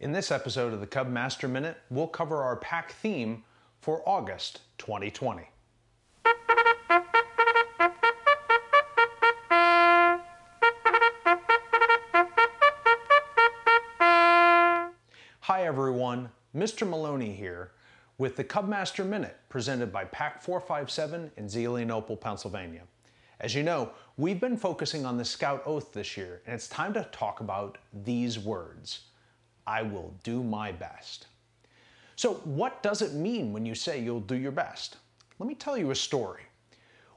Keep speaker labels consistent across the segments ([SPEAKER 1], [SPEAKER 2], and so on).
[SPEAKER 1] In this episode of the Cub Master Minute, we'll cover our pack theme for August 2020. Hi everyone, Mr. Maloney here with the Cub Master Minute presented by Pack 457 in Zelienople, Pennsylvania. As you know, we've been focusing on the Scout Oath this year, and it's time to talk about these words. I will do my best. So what does it mean when you say you'll do your best? Let me tell you a story.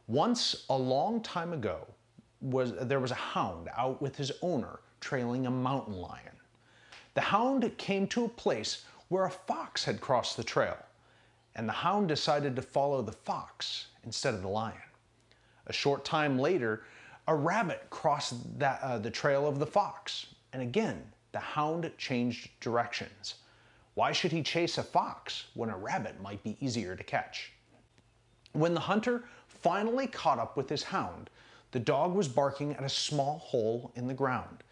[SPEAKER 1] Once, a long time ago, was, there was a hound out with his owner trailing a mountain lion. The hound came to a place where a fox had crossed the trail, and the hound decided to follow the fox instead of the lion. A short time later, a rabbit crossed that, uh, the trail of the fox, and again, the hound changed directions. Why should he chase a fox when a rabbit might be easier to catch? When the hunter finally caught up with his hound, the dog was barking at a small hole in the ground.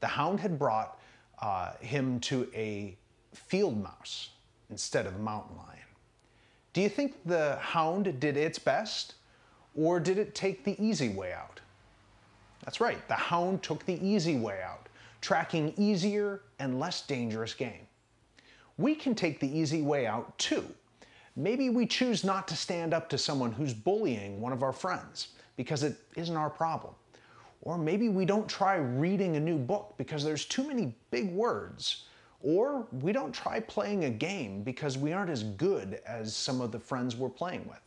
[SPEAKER 1] The hound had brought uh, him to a field mouse instead of a mountain lion. Do you think the hound did its best or did it take the easy way out? That's right, the hound took the easy way out tracking easier and less dangerous game. We can take the easy way out too. Maybe we choose not to stand up to someone who's bullying one of our friends because it isn't our problem. Or maybe we don't try reading a new book because there's too many big words. Or we don't try playing a game because we aren't as good as some of the friends we're playing with.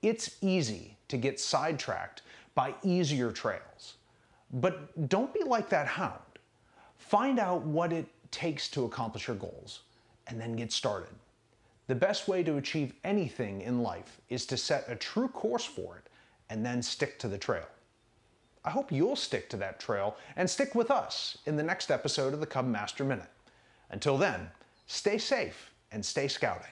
[SPEAKER 1] It's easy to get sidetracked by easier trails. But don't be like that hound. Find out what it takes to accomplish your goals and then get started. The best way to achieve anything in life is to set a true course for it and then stick to the trail. I hope you'll stick to that trail and stick with us in the next episode of the Cub Master Minute. Until then, stay safe and stay scouting.